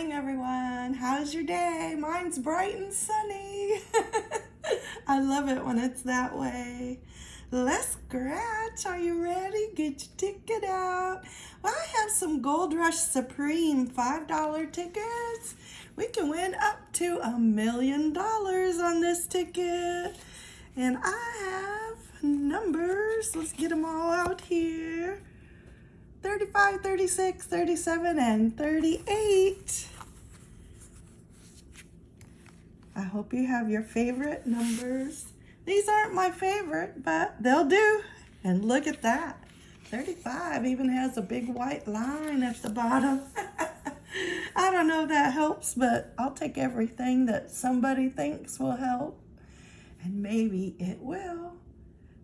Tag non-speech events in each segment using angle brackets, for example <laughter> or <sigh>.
morning, everyone. How's your day? Mine's bright and sunny. <laughs> I love it when it's that way. Let's scratch. Are you ready? Get your ticket out. Well, I have some Gold Rush Supreme $5 tickets. We can win up to a million dollars on this ticket. And I have numbers. Let's get them all out here. 35, 36, 37, and 38. I hope you have your favorite numbers. These aren't my favorite, but they'll do. And look at that. 35 even has a big white line at the bottom. <laughs> I don't know if that helps, but I'll take everything that somebody thinks will help. And maybe it will.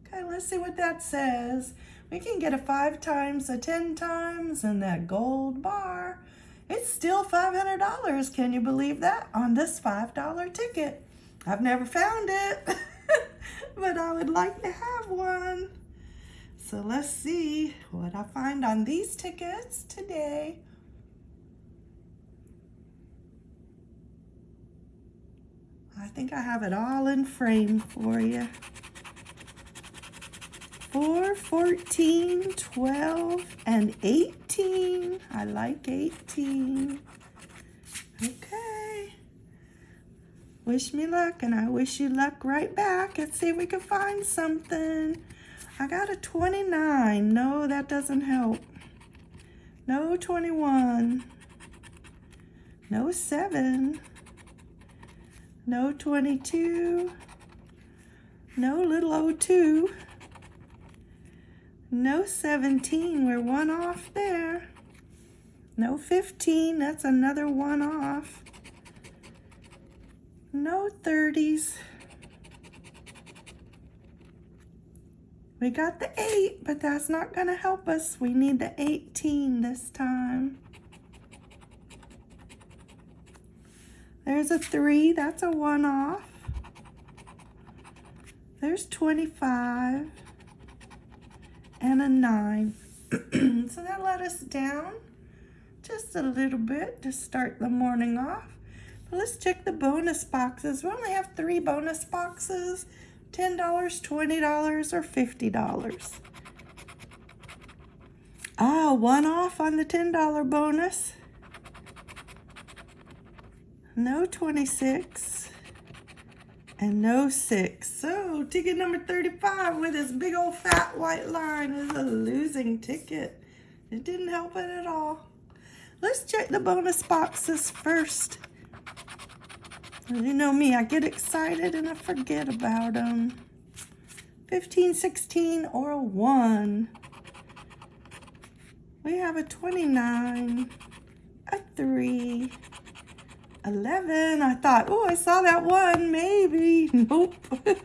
Okay, let's see what that says. We can get a five times, a 10 times, and that gold bar. It's still $500. Can you believe that? On this $5 ticket. I've never found it, <laughs> but I would like to have one. So let's see what I find on these tickets today. I think I have it all in frame for you. 4, 14, 12, and 18. I like 18. Okay. Wish me luck, and I wish you luck right back. Let's see if we can find something. I got a 29. No, that doesn't help. No 21. No 7. No 22. No little 02. No 17, we're one off there. No 15, that's another one off. No 30s. We got the 8, but that's not going to help us. We need the 18 this time. There's a 3, that's a one off. There's 25 and a 9. <clears throat> so that let us down just a little bit to start the morning off. But let's check the bonus boxes. We only have three bonus boxes. $10, $20, or $50. Ah, one off on the $10 bonus. No 26 and no 6. So ticket number 35 with this big old fat white line is a losing ticket. It didn't help it at all. Let's check the bonus boxes first. You know me, I get excited and I forget about them. 15, 16, or a 1. We have a 29, a 3, 11. I thought, oh, I saw that one, maybe. <laughs> Nope. <laughs>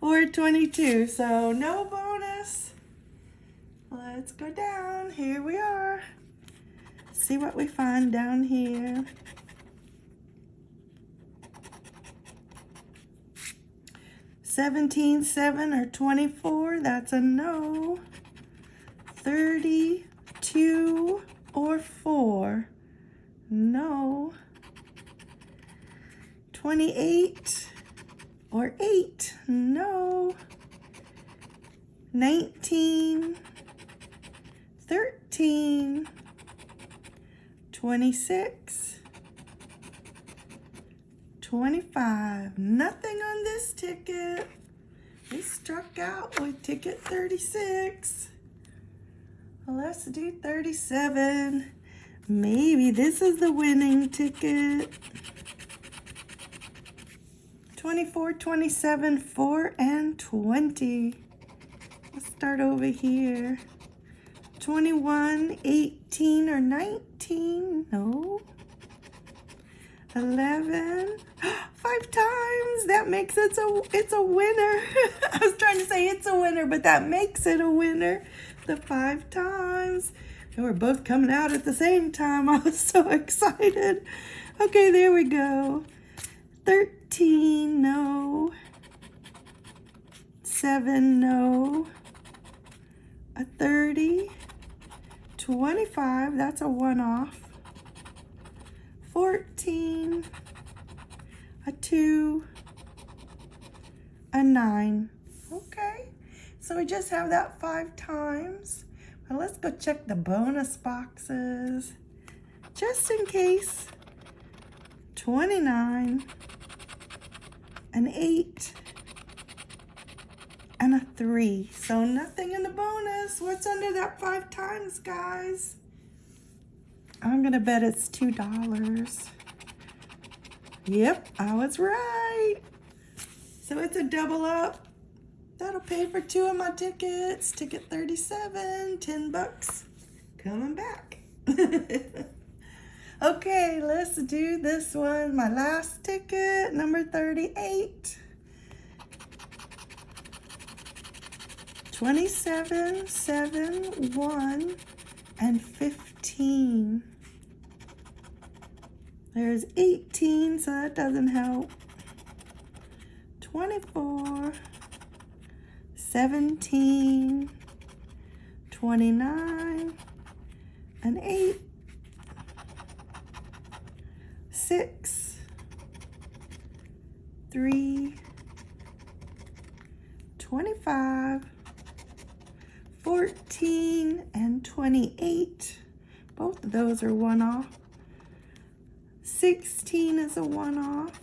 or 22, so no bonus. Let's go down. Here we are. See what we find down here. 17, 7, or 24, that's a no. 32 or 4, no. 28 or 8, no. 19, 13, 26, 25. Nothing on this ticket. We struck out with ticket 36. Let's do 37. Maybe this is the winning ticket. 24, 27, 4, and 20. Let's start over here. 21, 18, or 19. No. 11 <gasps> five times. That makes it so it's a winner. <laughs> I was trying to say it's a winner but that makes it a winner. The five times. And we're both coming out at the same time. <laughs> I was so excited. Okay there we go. 13 no. 7 no. A 30 25 that's a one off 14, a 2, a 9. Okay, so we just have that five times. Let's go check the bonus boxes just in case. 29, an 8, and a 3. So nothing in the bonus. What's under that five times, guys? I'm going to bet it's $2. Yep, I was right. So it's a double up. That'll pay for two of my tickets. Ticket 37, 10 bucks. Coming back. <laughs> okay, let's do this one. My last ticket, number 38. 27, 7, 1, and 15. There's 18, so that doesn't help. 24, 17, 29, and 8, 6, 3, 25, 14, and 28. Both of those are one off. 16 is a one off.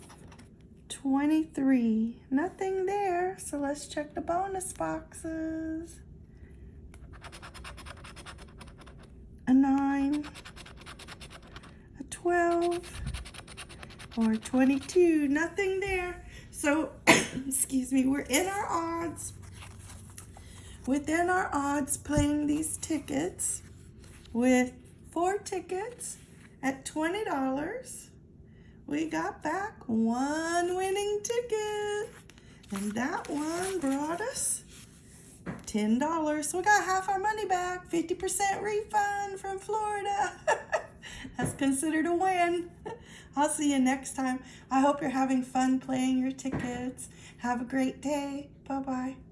23, nothing there. So let's check the bonus boxes. A 9, a 12, or 22, nothing there. So, <coughs> excuse me, we're in our odds. Within our odds playing these tickets with four tickets at $20 we got back one winning ticket. And that one brought us $10. So we got half our money back, 50% refund from Florida. <laughs> That's considered a win. <laughs> I'll see you next time. I hope you're having fun playing your tickets. Have a great day. Bye-bye.